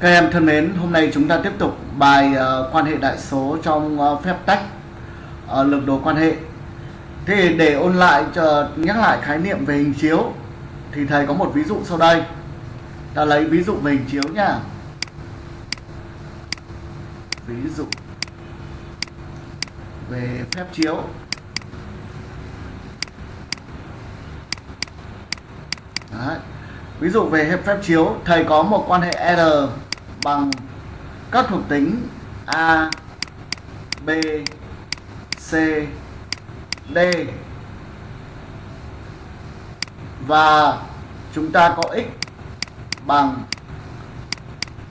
Các em thân mến, hôm nay chúng ta tiếp tục bài uh, quan hệ đại số trong uh, phép tách ờ, uh, lược đồ quan hệ. Thế để ôn lại cho nhắc lại khái niệm về hình chiếu thì thầy có một ví dụ sau đây. Ta lấy ví dụ về hình chiếu nha. Ví dụ về phép chiếu. Đấy. Ví dụ về phép chiếu, thầy có một quan hệ R bằng các thuộc tính A, B, C, D và chúng ta có x bằng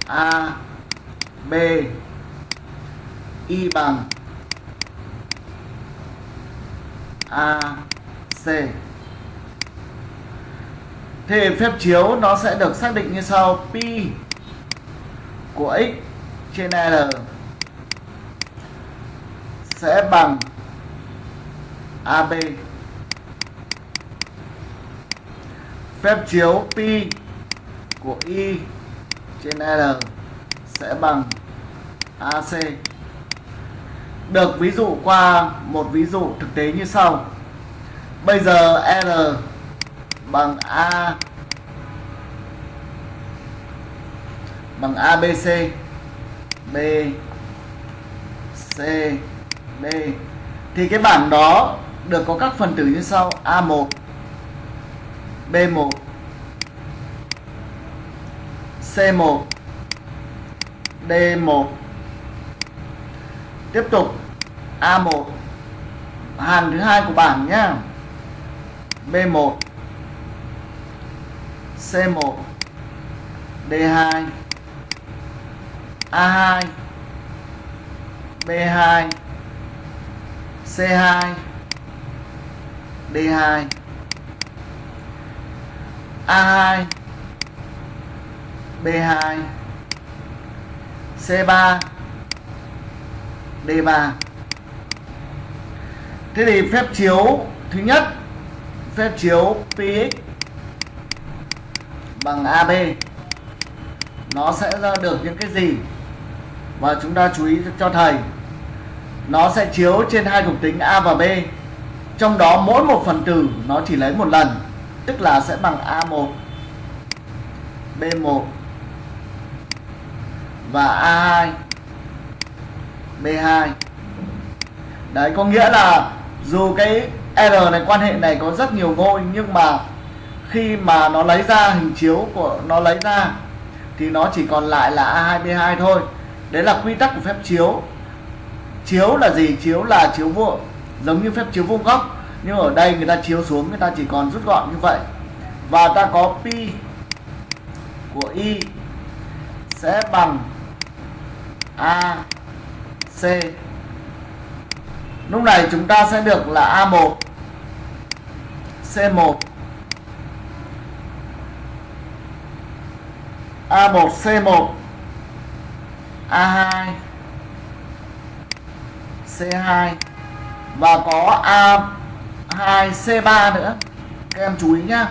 A, B, y bằng A, C. Thế phép chiếu nó sẽ được xác định như sau pi của x trên r sẽ bằng AB phép chiếu pi của y trên r sẽ bằng AC được ví dụ qua một ví dụ thực tế như sau. Bây giờ r bằng a bằng ABC B, C. D thì cái bảng đó được có các phần tử như sau. A1 B1 C1 D1 tiếp tục A1 hàng thứ hai của bảng nhá. B1 C1 D2 A2 B2 C2 D2 A2 B2 C3 D3 Thế thì phép chiếu thứ nhất, phép chiếu Px bằng AB nó sẽ ra được những cái gì? Và chúng ta chú ý cho thầy, nó sẽ chiếu trên hai thuộc tính A và B. Trong đó mỗi một phần tử nó chỉ lấy một lần, tức là sẽ bằng A1 B1 và A2 B2 đấy, có nghĩa là dù cái R này, quan hệ này có rất nhiều ngôi, nhưng mà khi mà nó lấy ra, hình chiếu của nó lấy ra, thì nó chỉ còn lại là A2B2 thôi đấy là quy tắc của phép chiếu. Chiếu là gì? Chiếu là chiếu vuông giống như phép chiếu vuông góc nhưng ở đây người ta chiếu xuống, người ta chỉ còn rút gọn như vậy. Và ta có pi của y sẽ bằng a, c. Lúc này chúng ta sẽ được là a1 c1 a1 c1 A2 C2 và có A2 C3 nữa. Các em chú ý nhá.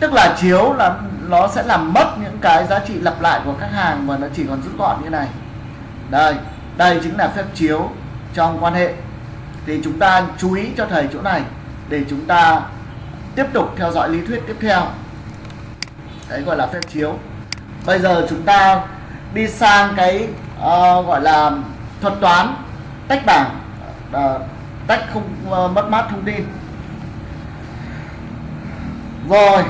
Tức là chiếu là nó sẽ làm mất những cái giá trị lặp lại của các hàng và nó chỉ còn rút gọn như này. Đây đây chính là phép chiếu trong quan hệ. Thì chúng ta chú ý cho thầy chỗ này để chúng ta tiếp tục theo dõi lý thuyết tiếp theo. Đấy gọi là phép chiếu. Bây giờ chúng ta đi sang cái uh, gọi là thuật toán tách bảng uh, tách không uh, mất mát thông tin. Rồi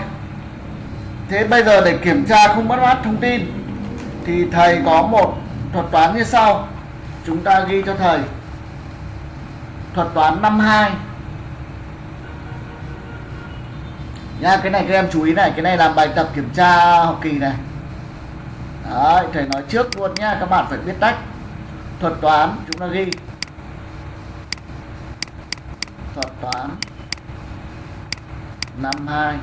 thế bây giờ để kiểm tra không mất mát thông tin thì thầy có một thuật toán như sau. Chúng ta ghi cho thầy. Thuật toán 52 nha cái này các em chú ý này cái này là bài tập kiểm tra học kỳ này. Đấy, thầy nói trước luôn nhá các bạn phải biết tách thuật toán chúng ta ghi. Thuật toán. Năm hai.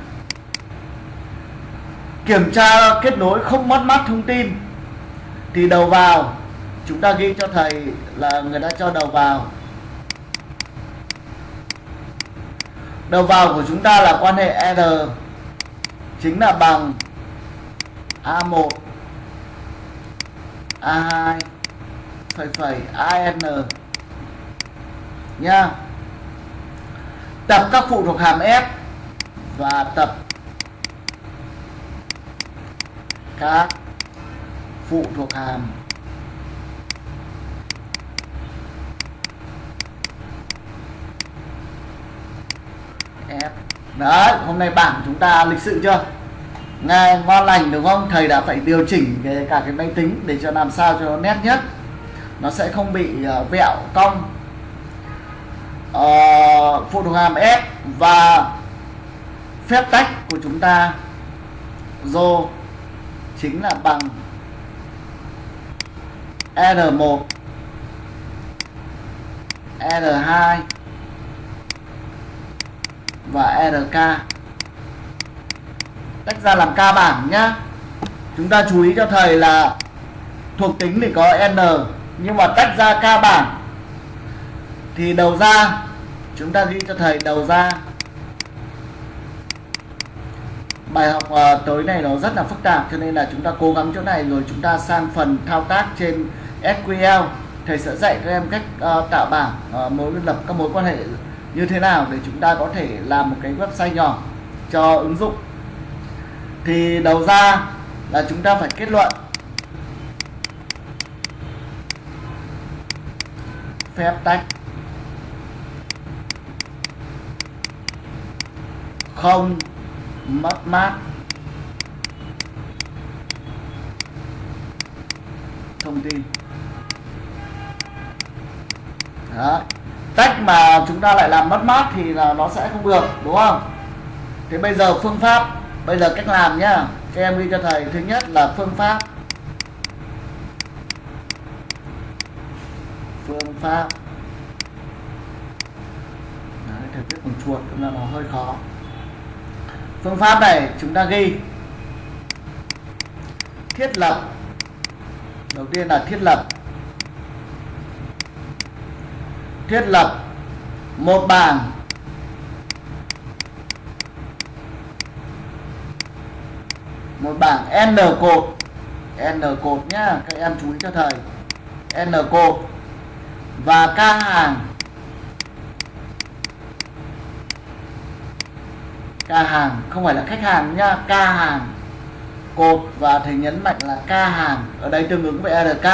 Kiểm tra kết nối không mất mát thông tin. Thì đầu vào chúng ta ghi cho thầy là người ta cho đầu vào. Đầu vào của chúng ta là quan hệ R chính là bằng A1 A2 phẩy phẩy AN nha. Tập các phụ thuộc hàm F và tập các phụ thuộc hàm. F. Đấy, hôm nay bảng chúng ta lịch sự chưa? Nghe ngon lành đúng không? Thầy đã phải điều chỉnh cái cả cái máy tính để cho làm sao cho nó nét nhất. Nó sẽ không bị uh, vẹo cong. Uh, phụ thuộc hàm S và phép tách của chúng ta rho chính là bằng R1 R2 và RK tách ra làm ca bảng nhá. Chúng ta chú ý cho thầy là thuộc tính thì có n nhưng mà tách ra ca bảng thì đầu ra chúng ta ghi cho thầy đầu ra. Bài học uh, tối này nó rất là phức tạp cho nên là chúng ta cố gắng chỗ này rồi chúng ta sang phần thao tác trên SQL thầy sẽ dạy các em cách uh, tạo bảng uh, mối lập các mối quan hệ như thế nào để chúng ta có thể làm một cái website nhỏ cho ứng dụng thì đầu ra là chúng ta phải kết luận. Phép tách. Không mất mát. Thông tin. Đó. tách mà chúng ta lại làm mất mát thì là nó sẽ không được, đúng không? Thế bây giờ phương pháp bây giờ cách làm nhá. Các em ghi cho thầy. Thứ nhất là phương pháp. Phương pháp. Đấy, thầy viết bằng chuột cũng là nó hơi khó. Phương pháp này chúng ta ghi. Thiết lập. Đầu tiên là thiết lập. Thiết lập một bảng một bảng n cột. N cột nhá, các em chú ý cho thầy. N cột. Và ca hàng. Ca hàng, không phải là khách hàng nhá ca hàng. Cột và thầy nhấn mạnh là ca hàng. Ở đây tương ứng với rk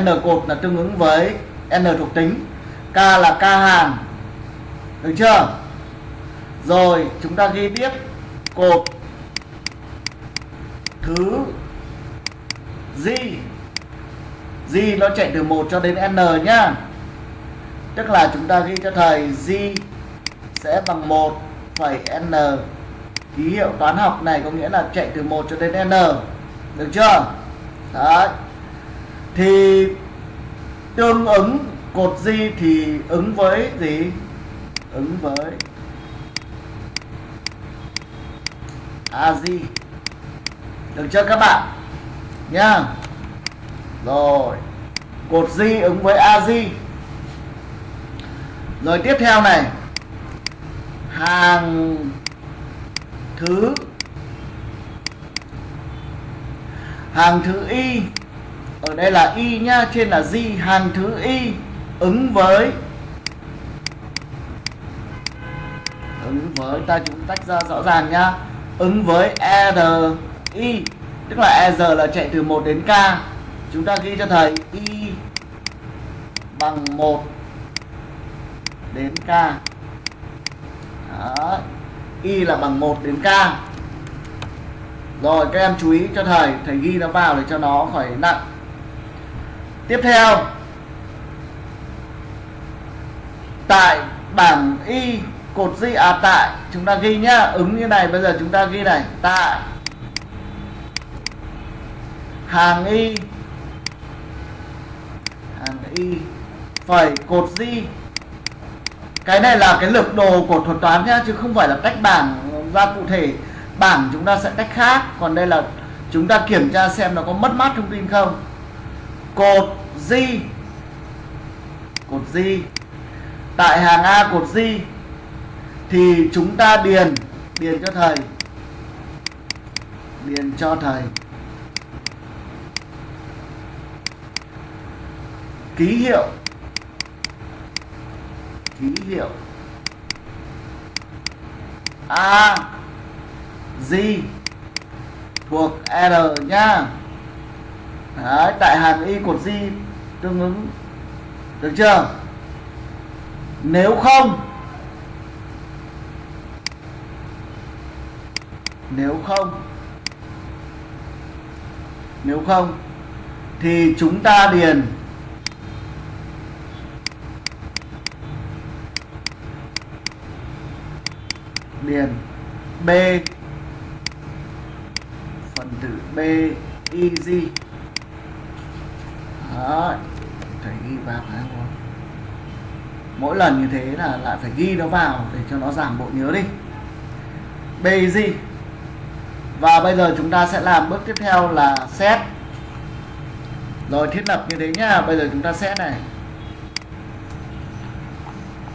n cột là tương ứng với n thuộc tính. K là ca hàng. Được chưa? Rồi, chúng ta ghi tiếp. Cột thứ g. G nó chạy từ 1 cho đến n nhá. Tức là chúng ta ghi cho thầy g sẽ bằng 1 phẩy n. Ký hiệu toán học này có nghĩa là chạy từ 1 cho đến n. Được chưa? Đấy. Thì tương ứng cột g thì ứng với gì? Ứng với a di được chưa các bạn? Nhá. Rồi. Cột di ứng với a di rồi tiếp theo này. Hàng thứ. Hàng thứ y. Ở đây là y nhá, trên là di hàng thứ y ứng với. Ứng với, ta chúng tách ra rõ ràng nhá. Ứng với r y, tức là e giờ là chạy từ 1 đến k. Chúng ta ghi cho thầy y bằng 1 đến k. Đó. y là bằng 1 đến k. Rồi, các em chú ý cho thầy thầy ghi nó vào để cho nó khỏi nặng. Tiếp theo, tại bảng y cột di à tại, chúng ta ghi nhá, ứng như này, bây giờ chúng ta ghi này, tại hàng y. Hàng y. Phẩy cột di. Cái này là cái lược đồ của thuật toán nhá, chứ không phải là tách bảng ra cụ thể. Bảng chúng ta sẽ tách khác, còn đây là chúng ta kiểm tra xem nó có mất mát thông tin không. Cột di. Cột di. Tại hàng A cột di, thì chúng ta điền điền cho thầy. Điền cho thầy. Ký hiệu. Ký hiệu. A g thuộc r nhá Đấy, tại hàng y cột g tương ứng. Được chưa? Nếu không nếu không nếu không thì chúng ta điền điền B. Phần tử B easy Đó, phải ghi vào phải không? Mỗi lần như thế là lại phải ghi nó vào để cho nó giảm bộ nhớ đi. B easy và bây giờ chúng ta sẽ làm bước tiếp theo là set. Rồi thiết lập như thế nhá. Bây giờ chúng ta set này.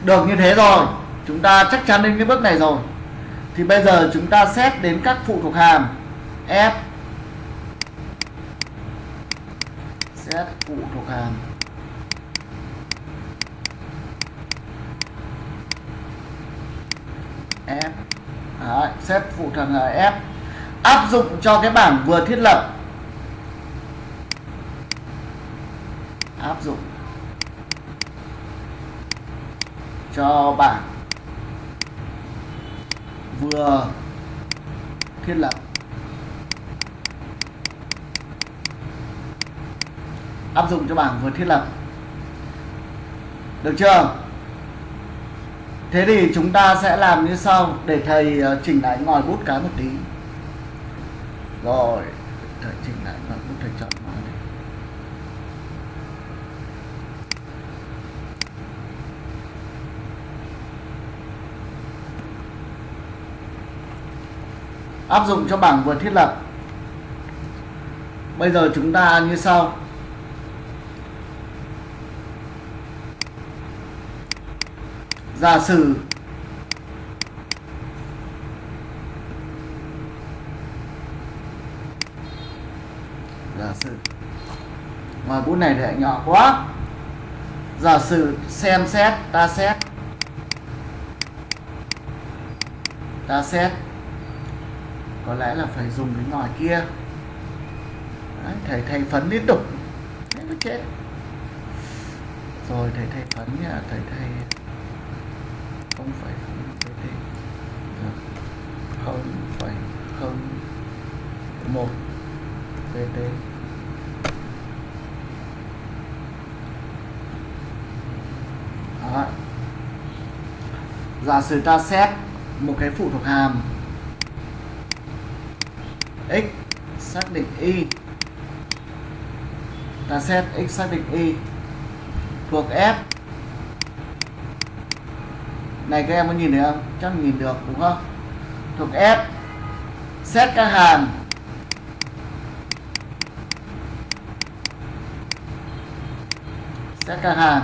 Được như thế rồi. Chúng ta chắc chắn đến cái bước này rồi thì bây giờ chúng ta xét đến các phụ thuộc hàm. F. Xét phụ thuộc hàm. F. Đấy, xét phụ thuộc hàm f. Áp dụng cho cái bảng vừa thiết lập. Áp dụng cho bảng vừa thiết lập. Áp dụng cho bảng vừa thiết lập. Được chưa? Thế thì chúng ta sẽ làm như sau, để thầy ờ, chỉnh lại ngòi bút cái một tí. Rồi, thầy chỉnh lại ngòi bút thầy chọn ngòi này áp dụng cho bảng vừa thiết lập. Bây giờ chúng ta như sau. Giả sử giả sử. Ngoài bút này để nhỏ quá. Giả sử xem xét, ta xét. Ta xét có lẽ là phải dùng cái ngòi kia. Đấy, thầy thầy phấn liên tục. Thế nó chết. Rồi thầy thầy phấn nhá thầy thầy không phải không pt dạ. không phải không. Một. Pt Đó. giả sử ta xét một cái phụ thuộc hàm x xác định y. Ta xét x xác định y thuộc f. Này, các em có nhìn thấy không? Chắc nhìn được, đúng không? Thuộc f. Xét các hàm. Xét các hàm.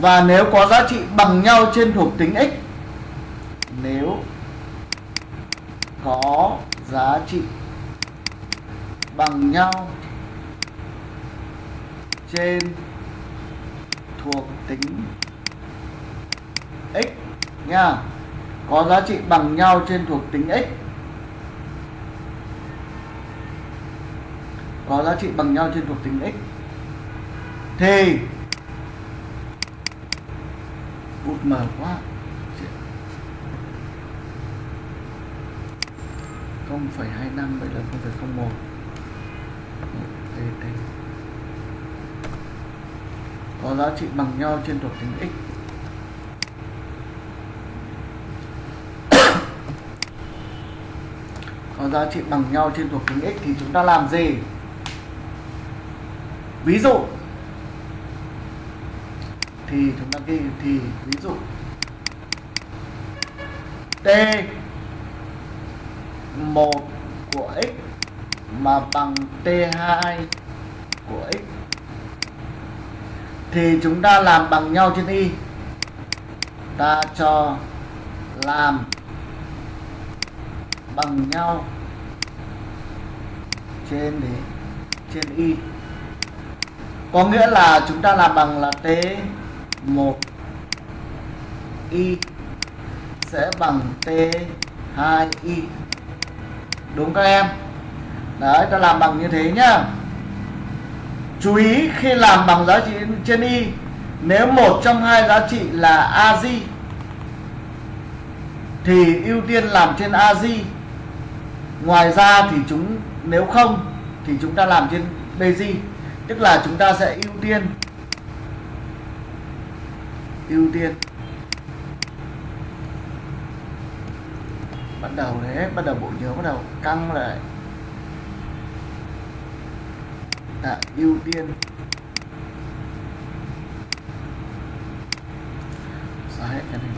Và nếu có giá trị bằng nhau trên thuộc tính x, nếu có giá trị bằng nhau trên thuộc tính x nha. Có giá trị bằng nhau trên thuộc tính x. Có giá trị bằng nhau trên thuộc tính x. Thì bút mở quá. Không phẩy hai năm, vậy là không phẩy có giá trị bằng nhau trên thuộc tính x. Có giá trị bằng nhau trên thuộc tính x thì chúng ta làm gì? Ví dụ. Thì chúng ta ghi, thì ví dụ. T. 1 của x mà bằng t2 của x. Thì chúng ta làm bằng nhau trên y. Ta cho làm bằng nhau trên đấy trên y. Có nghĩa là chúng ta làm bằng là t 1 y sẽ bằng t 2 y đúng các em. Đấy, ta làm bằng như thế nhá. Chú ý khi làm bằng giá trị trên y, nếu một trong hai giá trị là a di thì ưu tiên làm trên a di ngoài ra thì chúng, nếu không, thì chúng ta làm trên bg tức là chúng ta sẽ ưu tiên ưu tiên. Bắt đầu đấy bắt đầu bộ nhớ bắt đầu căng lại. À, ưu tiên. Xóa hết cái này?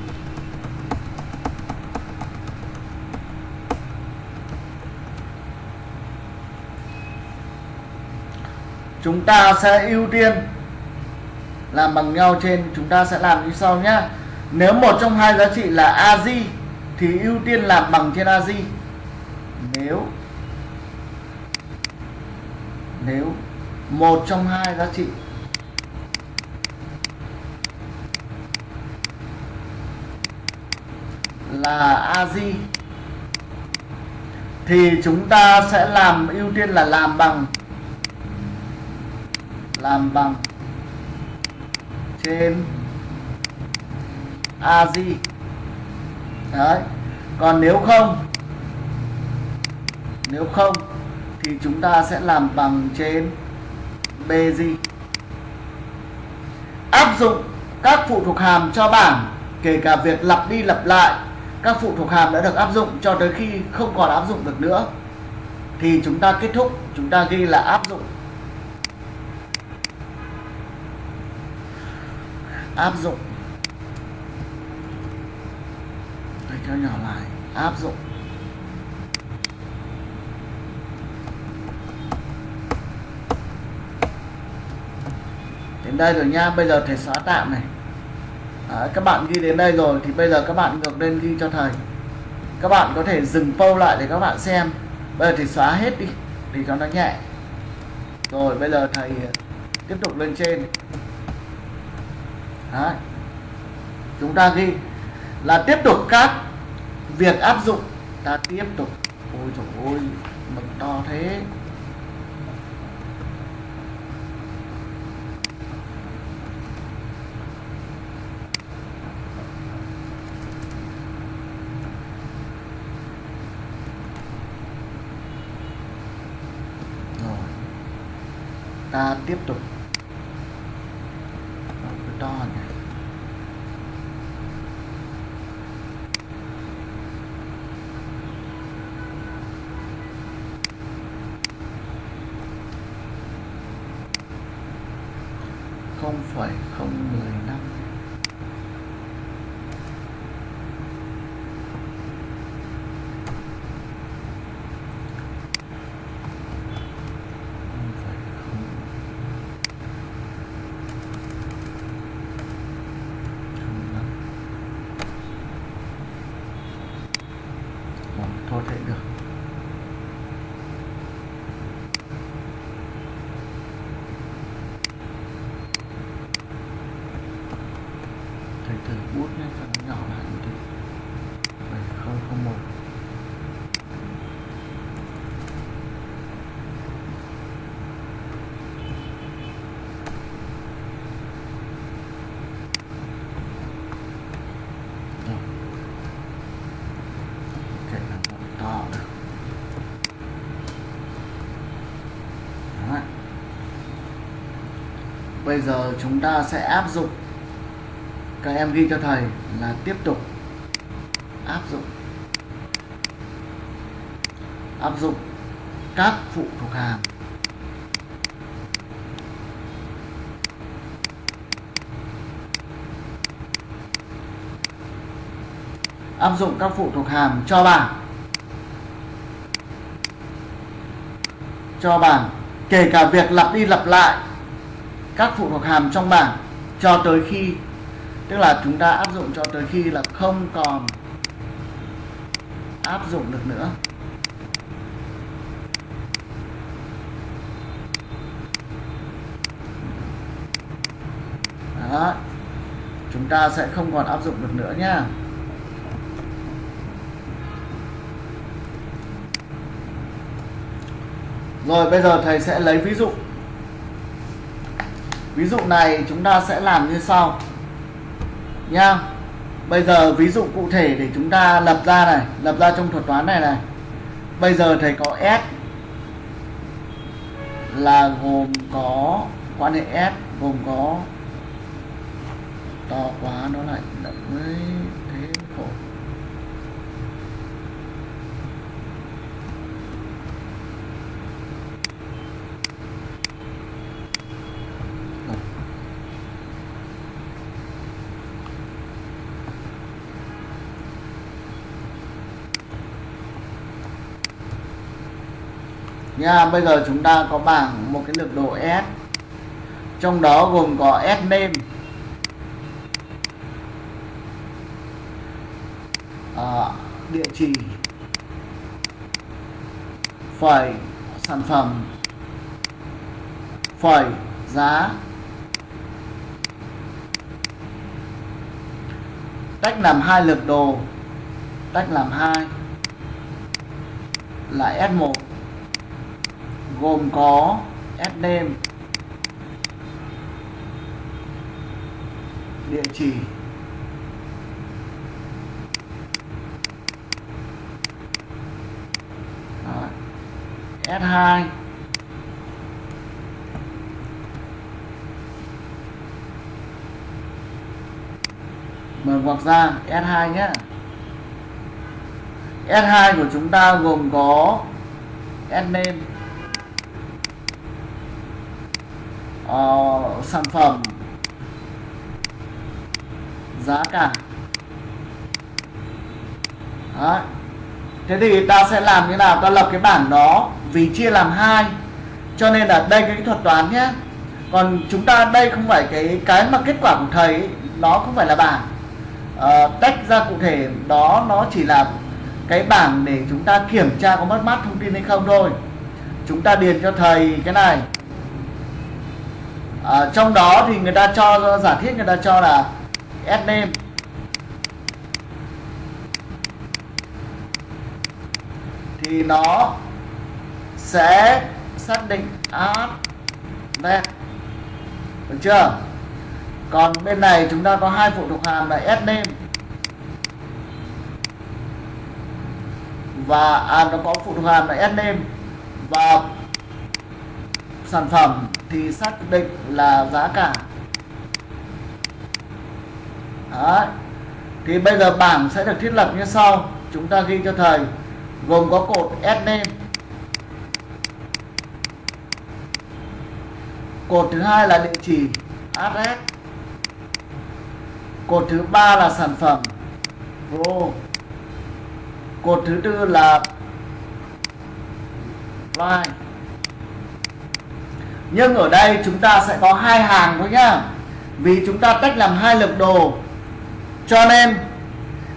Chúng ta sẽ ưu tiên làm bằng nhau trên chúng ta sẽ làm như sau nhé nếu một trong hai giá trị là a di thì ưu tiên làm bằng trên a di. Nếu nếu một trong hai giá trị là a di, thì chúng ta sẽ làm, ưu tiên là làm bằng làm bằng trên a di đấy. Còn nếu không nếu không thì chúng ta sẽ làm bằng trên bg áp dụng các phụ thuộc hàm cho bảng, kể cả việc lặp đi lặp lại, các phụ thuộc hàm đã được áp dụng cho tới khi không còn áp dụng được nữa. Thì chúng ta kết thúc, chúng ta ghi là áp dụng. Áp dụng. Cho nhỏ lại áp dụng. Đến đây rồi nha bây giờ thầy xóa tạm này. Đấy, các bạn ghi đến đây rồi thì bây giờ các bạn ngược lên ghi cho thầy. Các bạn có thể dừng câu lại để các bạn xem. Bây giờ thì xóa hết đi thì cho nó nhẹ. Rồi bây giờ thầy ờ, tiếp tục lên trên. Đấy. chúng ta ghi là tiếp tục các việc áp dụng ta tiếp tục. Ôi trời ơi mực to thế. Rồi. Ta tiếp tục. 0,015 Bây giờ chúng ta sẽ áp dụng. Các em ghi cho thầy là tiếp tục. Áp dụng. Áp dụng các phụ thuộc hàm. Áp dụng các phụ thuộc hàm cho bảng. Cho bảng. Kể cả việc lặp đi lặp lại các phụ thuộc hàm trong bảng cho tới khi, tức là chúng ta áp dụng cho tới khi là không còn áp dụng được nữa. Đó, chúng ta sẽ không còn áp dụng được nữa nhá rồi, bây giờ thầy sẽ lấy ví dụ ví dụ này chúng ta sẽ làm như sau. Nha bây giờ ví dụ cụ thể để chúng ta lập ra này, lập ra trong thuật toán này này. Bây giờ thầy có s là gồm có, quan hệ s gồm có, to quá, nó lại mới thế nha bây giờ chúng ta có bảng một cái lược đồ S. Trong đó gồm có S name. À, địa chỉ. Phẩy sản phẩm. Phẩy giá. Tách làm hai lược đồ. Tách làm hai. Là S1 gồm có S địa chỉ S2 mở ngoặc ra S2 nhé S2 của chúng ta gồm có S name. Uh, sản phẩm. Giá cả. Đấy. thế thì ta sẽ làm như nào? Ta lập cái bảng đó vì chia làm hai. Cho nên là đây cái thuật toán nhé. Còn chúng ta đây không phải cái cái mà kết quả của thầy ấy, nó không phải là bảng. Uh, tách ra cụ thể đó nó chỉ là cái bảng để chúng ta kiểm tra có mất mát thông tin hay không thôi. Chúng ta điền cho thầy cái này à, trong đó thì người ta cho giả thiết người ta cho là s name. Thì nó sẽ xác định ad net được chưa? Còn bên này chúng ta có hai phụ thuộc hàm là s name. Và à, nó có phụ thuộc hàm là s name. Và sản phẩm thì xác định là giá cả. Đấy. thì bây giờ bảng sẽ được thiết lập như sau. Chúng ta ghi cho thầy, gồm có cột s name. Cột thứ hai là địa chỉ, address. Cột thứ ba là sản phẩm. Pro cột thứ tư là price nhưng ở đây chúng ta sẽ có hai hàng thôi nhá. Vì chúng ta tách làm hai lược đồ. Cho nên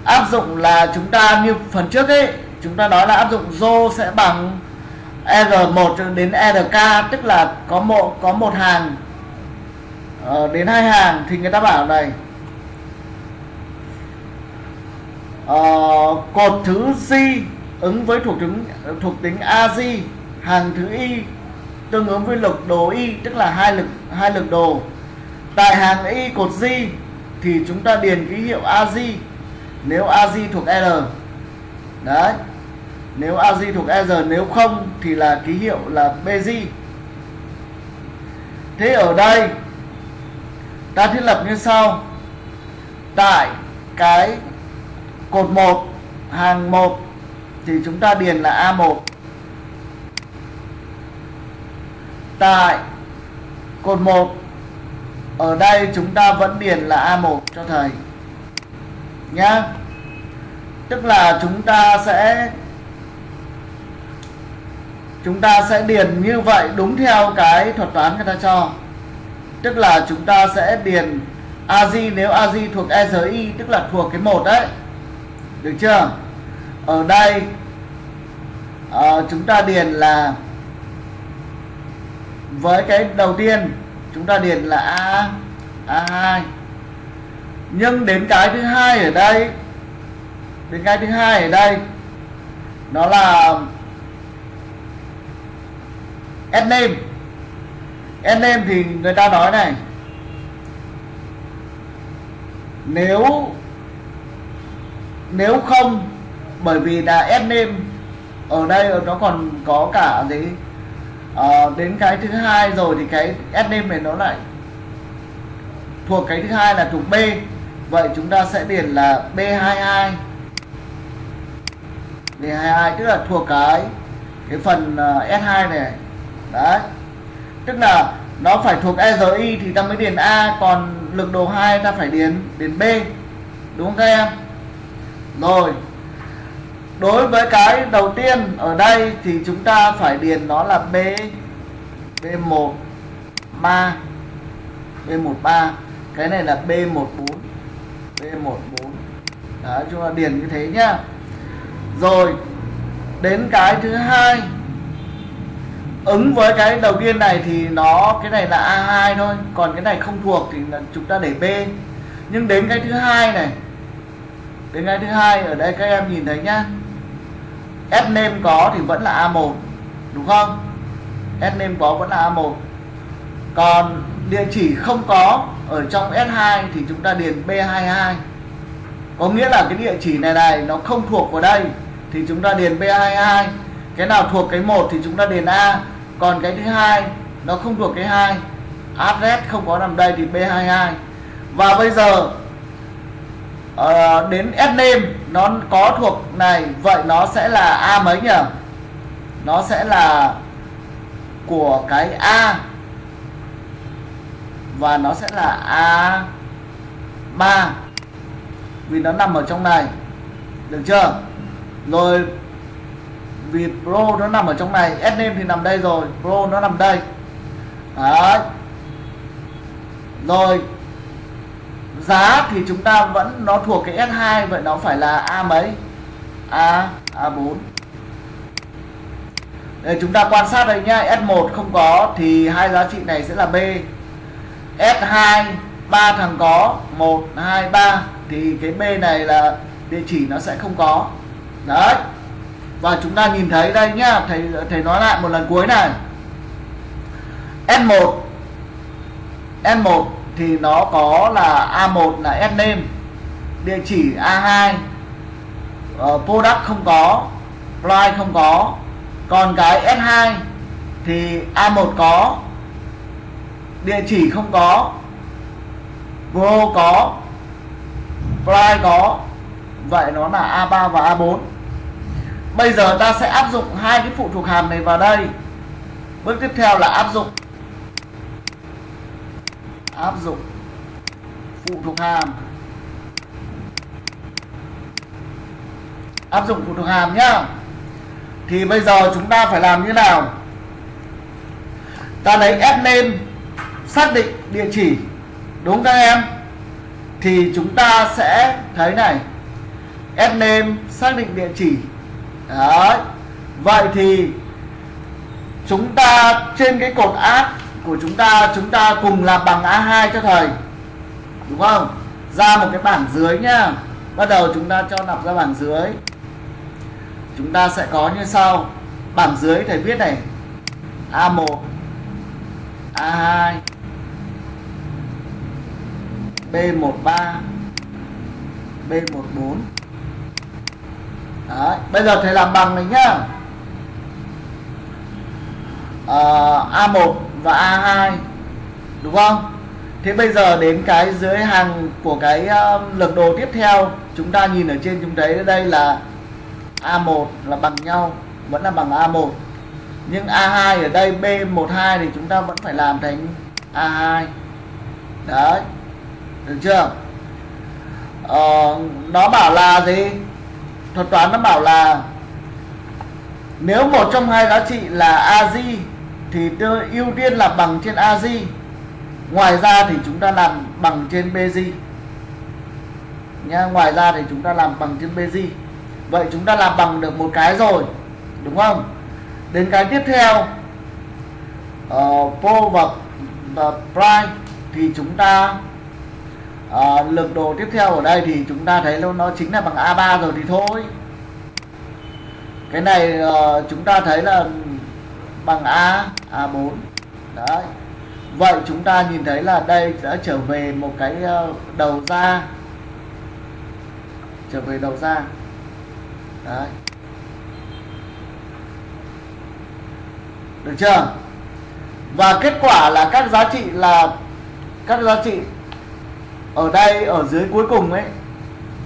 áp dụng là chúng ta như phần trước ấy chúng ta nói là áp dụng rho sẽ bằng R1 đến RK tức là có một có một hàng. Uh, đến hai hàng thì người ta bảo này. Uh, cột thứ z ứng với thuộc tính thuộc tính AZ hàng thứ Y tương ứng với lực đồ Y, tức là hai lực hai lực đồ. Tại hàng Y cột di thì chúng ta điền ký hiệu AZ nếu AZ thuộc R. Đấy, nếu AZ thuộc R, nếu không thì là ký hiệu là BZ thế ở đây, ta thiết lập như sau. Tại cái cột 1 hàng 1 thì chúng ta điền là A1 tại cột 1 ở đây chúng ta vẫn điền là A1 cho thầy. Nhá. Tức là chúng ta sẽ chúng ta sẽ điền như vậy đúng theo cái thuật toán người ta cho. Tức là chúng ta sẽ điền AZ nếu AZ thuộc ERI tức là thuộc cái một đấy. Được chưa? Ở đây uh, chúng ta điền là với cái đầu tiên, chúng ta điền là a a2 nhưng đến cái thứ hai ở đây, đến cái thứ hai ở đây, nó là S name. Name thì người ta nói này, nếu nếu không, bởi vì là S name ở đây nó còn có cả gì? À, đến cái thứ hai rồi thì cái S này nó lại thuộc cái thứ hai là thuộc B. Vậy chúng ta sẽ điền là B22 B22 tức là thuộc cái cái phần ờ, S2 này. Đấy. Tức là nó phải thuộc ERI thì ta mới điền A còn lực đồ 2 ta phải điền điền B. Đúng không các em? Rồi đối với cái đầu tiên ở đây thì chúng ta phải điền nó là B B1 3 B13 cái này là B14 B14 đó, chúng ta điền như thế nhá. Rồi, đến cái thứ hai. Ứng với cái đầu tiên này thì nó, cái này là A2 thôi. Còn cái này không thuộc thì là chúng ta để B. Nhưng đến cái thứ hai này, đến cái thứ hai, ở đây các em nhìn thấy nhá. S name có thì vẫn là A1 đúng không? S name có vẫn là A1 còn địa chỉ không có ở trong S2 thì chúng ta điền B22 có nghĩa là cái địa chỉ này này nó không thuộc vào đây thì chúng ta điền B22 cái nào thuộc cái một thì chúng ta điền A. Còn cái thứ hai nó không thuộc cái hai. Address không có nằm đây thì B22 và bây giờ uh, đến S name nó có thuộc này vậy nó sẽ là A mấy nhỉ? Nó sẽ là của cái A. Và nó sẽ là A3 vì nó nằm ở trong này. Được chưa? Rồi vì Pro nó nằm ở trong này S name thì nằm đây rồi Pro nó nằm đây. Đấy. Rồi giá thì chúng ta vẫn, nó thuộc cái S2 vậy nó phải là A mấy? A A4 để chúng ta quan sát đây nhá S1 không có thì hai giá trị này sẽ là B. S2 ba thằng có 1 2 3 thì cái B này là địa chỉ nó sẽ không có. Đấy. Và chúng ta nhìn thấy đây nhá, thầy thầy nói lại một lần cuối này. S1 S1 thì nó có là A1 là S name địa chỉ A2 uh, ờ, product không có price không có. Còn cái S2 thì A1 có địa chỉ không có Pro có Fly có. Vậy nó là A3 và A4 bây giờ ta sẽ áp dụng hai cái phụ thuộc hàm này vào đây. Bước tiếp theo là áp dụng áp dụng phụ thuộc hàm áp dụng phụ thuộc hàm nhá thì bây giờ chúng ta phải làm như nào ta lấy ép lên, xác định địa chỉ, đúng các em thì chúng ta sẽ thấy này ép lên, xác định địa chỉ Đấy. vậy thì chúng ta trên cái cột áp của chúng ta chúng ta cùng làm bằng A2 cho thầy. Đúng không? Ra một cái bảng dưới nhá. Bắt đầu chúng ta cho nạp ra bảng dưới. Chúng ta sẽ có như sau. Bảng dưới thầy viết này. A1 A2 B13 B14 Đấy, bây giờ thầy làm bằng này nhá. Ờ, à, A1 và A2 đúng không? Thế bây giờ đến cái dưới hàng của cái uh, lực đồ tiếp theo chúng ta nhìn ở trên chúng thấy đây là A1 là bằng nhau vẫn là bằng A1 nhưng A2 ở đây B12 thì chúng ta vẫn phải làm thành A2 đấy được chưa? Ờ, nó bảo là gì? Thuật toán nó bảo là nếu một trong hai giá trị là AZ thì tôi ưu tiên là bằng trên AZ ngoài ra thì chúng ta làm bằng trên BZ nha ngoài ra thì chúng ta làm bằng trên BZ vậy chúng ta làm bằng được một cái rồi đúng không? Đến cái tiếp theo ờ, uh, pro và, và prime thì chúng ta uh, lực đồ tiếp theo ở đây thì chúng ta thấy luôn nó chính là bằng A3 rồi thì thôi. Cái này uh, chúng ta thấy là bằng A A4 đấy. Vậy chúng ta nhìn thấy là đây đã trở về một cái ờ, đầu ra. Trở về đầu ra. Đấy. Được chưa? Và kết quả là các giá trị là, các giá trị ở đây, ở dưới cuối cùng ấy,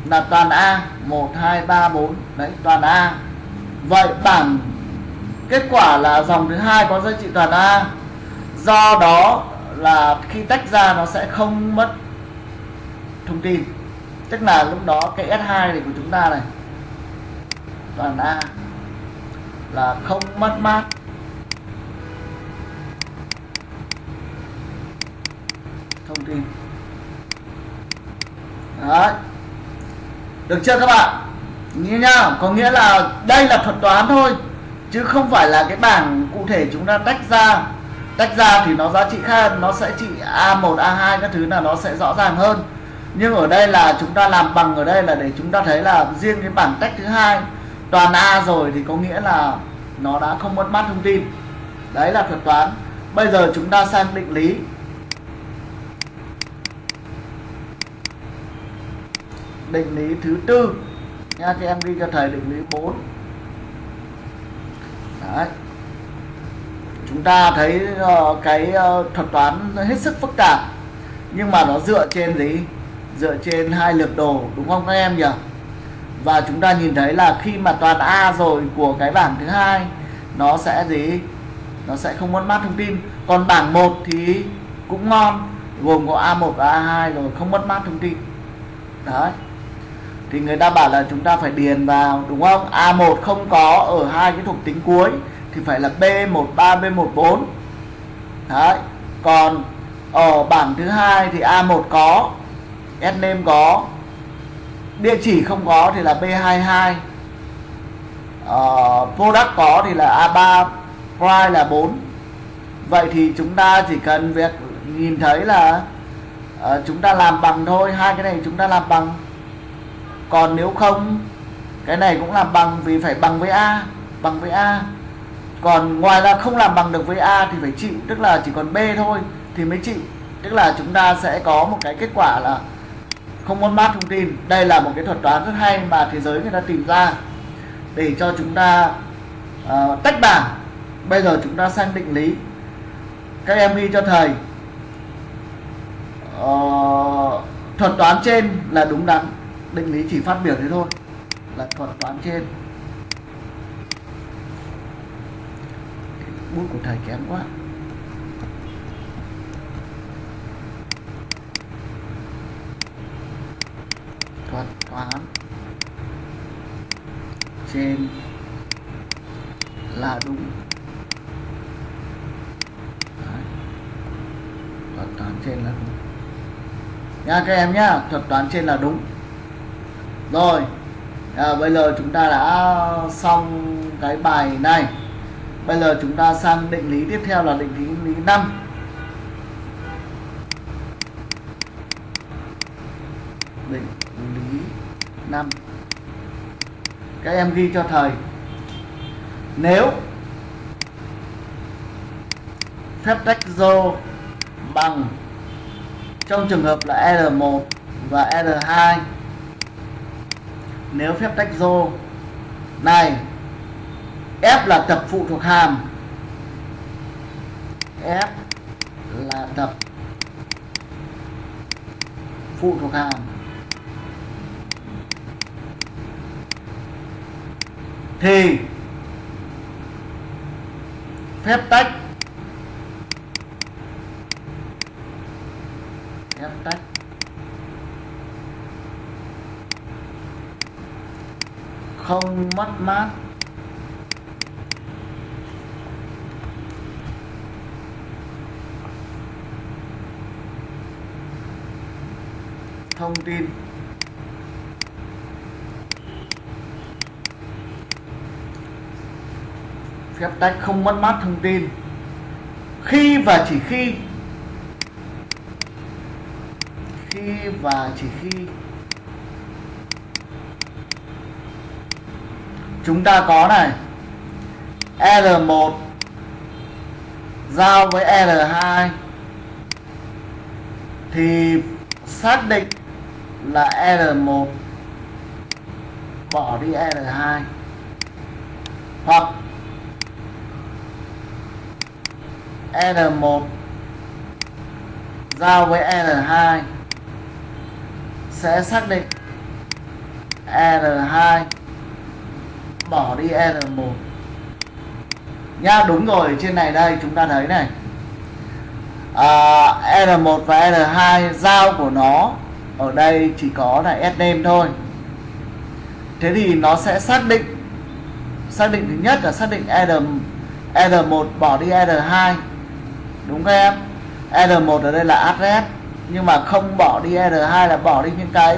là toàn A. 1 2 3 4 đấy, toàn A. Vậy bảng kết quả là dòng thứ hai có giá trị toàn A. Do đó là khi tách ra nó sẽ không mất thông tin. Tức là lúc đó cái S2 này của chúng ta này, toàn A, là không mất mát. Thông tin. Đấy. được chưa các bạn? Như nhá có nghĩa là đây là thuật toán thôi chứ không phải là cái bảng cụ thể chúng ta tách ra. Tách ra thì nó giá trị khác, nó sẽ trị A1 A2 các thứ là nó sẽ rõ ràng hơn. Nhưng ở đây là chúng ta làm bằng ở đây là để chúng ta thấy là riêng cái bảng tách thứ hai, toàn A rồi thì có nghĩa là nó đã không mất mát thông tin. Đấy là thuật toán. Bây giờ chúng ta sang định lý. Định lý thứ tư. Nha, các em ghi cho thầy định lý 4 đấy. Chúng ta thấy uh, cái uh, thuật toán hết sức phức tạp nhưng mà nó dựa trên gì? Dựa trên hai lược đồ đúng không các em nhỉ? Và chúng ta nhìn thấy là khi mà toàn A rồi của cái bảng thứ hai nó sẽ gì? Nó sẽ không mất mát thông tin. Còn bảng 1 thì cũng ngon gồm có A1 và A2 rồi không mất mát thông tin. Đấy thì người ta bảo là chúng ta phải điền vào đúng không? A1 không có ở hai cái thuộc tính cuối thì phải là B13 B14 đấy. Còn ở bảng thứ hai thì A1 có Sname có địa chỉ không có thì là B22 uh, ờ, product có thì là A3 price là 4 vậy thì chúng ta chỉ cần việc nhìn thấy là uh, chúng ta làm bằng thôi hai cái này chúng ta làm bằng còn nếu không cái này cũng làm bằng vì phải bằng với A bằng với A. Còn ngoài ra không làm bằng được với A thì phải chịu tức là chỉ còn B thôi thì mới chịu. Tức là chúng ta sẽ có một cái kết quả là không muốn mát thông tin. Đây là một cái thuật toán rất hay mà thế giới người ta tìm ra để cho chúng ta uh, tách bảng. Bây giờ chúng ta sang định lý. Các em ghi cho thầy. Uh, thuật toán trên là đúng đắn định lý chỉ phát biểu thế thôi, là thuật toán trên. Bút của thầy kém quá. Thuật toán trên là đúng. Đấy. thuật toán trên là đúng. Nha, các em nhá, thuật toán trên là đúng rồi à, bây giờ chúng ta đã xong cái bài này. Bây giờ chúng ta sang định lý tiếp theo là định lý lý 5 định lý 5 các em ghi cho thầy. Nếu phép tách rho bằng trong trường hợp là R1 và R2 nếu phép tách rô, này, F là tập phụ thuộc hàm. F là tập phụ thuộc hàm. Thì, phép tách phép tách không mất mát. Thông tin. Phép tách không mất mát thông tin. Khi và chỉ khi. Khi và chỉ khi. Chúng ta có này. R1 giao với R2 thì xác định là R1 bỏ đi R2 hoặc R1 giao với R2 sẽ xác định R2 bỏ đi R1 nhá đúng rồi trên này đây chúng ta thấy này. À, R1 và R2 giao của nó ở đây chỉ có là sname thôi. Thế thì nó sẽ xác định xác định thứ nhất là xác định R R1 bỏ đi R2 đúng không em? R1 ở đây là address nhưng mà không bỏ đi R2 là bỏ đi những cái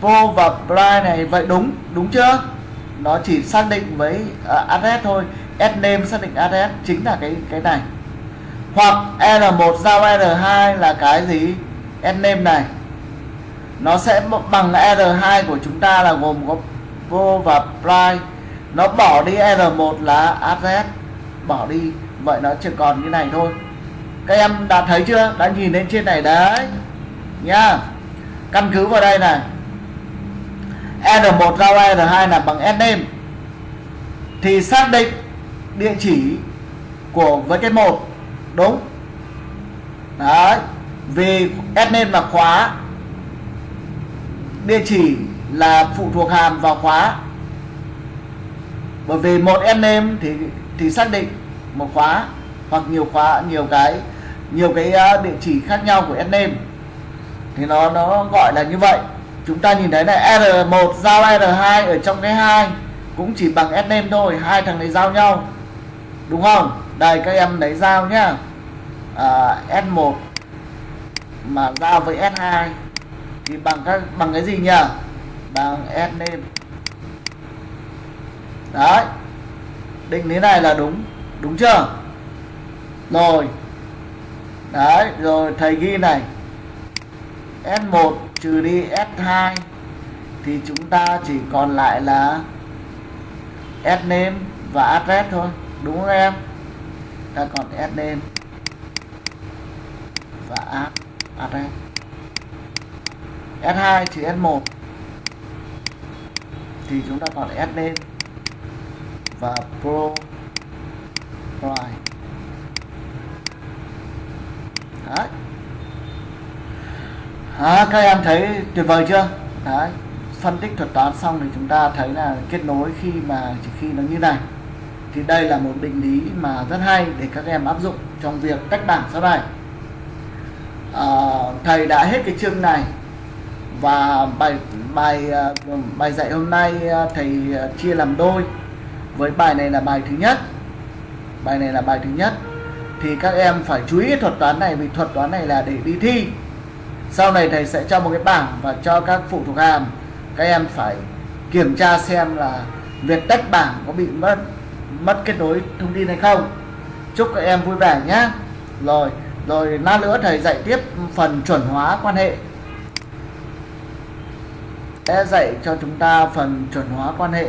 pro và blind này. Vậy đúng đúng chưa? Nó chỉ xác định với uh, address thôi. S name xác định address chính là cái cái này. Hoặc R1 giao R2 là cái gì? S name này. Nó sẽ bằng R2 của chúng ta là gồm có vô và price nó bỏ đi R1 là address. Bỏ đi. Vậy nó chỉ còn như này thôi. Các em đã thấy chưa? Đã nhìn lên trên này đấy. Nhá căn cứ vào đây này. R1 giao R2 là bằng S name. Thì xác định địa chỉ của với cái một, đúng? Đấy, vì S name là khóa. Địa chỉ là phụ thuộc hàm vào khóa. Bởi vì một S name thì thì xác định một khóa hoặc nhiều khóa, nhiều cái nhiều cái ờ, địa chỉ khác nhau của S name. Thì nó nó gọi là như vậy chúng ta nhìn thấy này R1 giao R2 ở trong cái hai cũng chỉ bằng S thôi hai thằng này giao nhau. Đúng không? Đây các em lấy giao nhá. À, S1 mà giao với S2 thì bằng các bằng cái gì nhỉ? Bằng S đấy. Định thế này là đúng. Đúng chưa? Rồi. Đấy rồi thầy ghi này. S1 trừ đi S2 thì chúng ta chỉ còn lại là S name và address thôi, đúng không em? Ta còn S name và address. S2 trừ S1 thì chúng ta còn S name và pro price đấy à, các em thấy tuyệt vời chưa? Đấy. Phân tích thuật toán xong thì chúng ta thấy là kết nối khi mà chỉ khi nó như này. Thì đây là một định lý mà rất hay để các em áp dụng trong việc tách bảng sau này. À, thầy đã hết cái chương này và bài bài ờ, bài dạy hôm nay ờ, thầy chia làm đôi. Với bài này là bài thứ nhất. Bài này là bài thứ nhất. Thì các em phải chú ý thuật toán này vì thuật toán này là để đi thi sau này thầy sẽ cho một cái bảng và cho các phụ thuộc hàm. Các em phải kiểm tra xem là việc tách bảng có bị mất mất kết nối thông tin hay không. Chúc các em vui vẻ nhé. Rồi rồi lát nữa thầy dạy tiếp phần chuẩn hóa quan hệ. Sẽ dạy cho chúng ta phần chuẩn hóa quan hệ.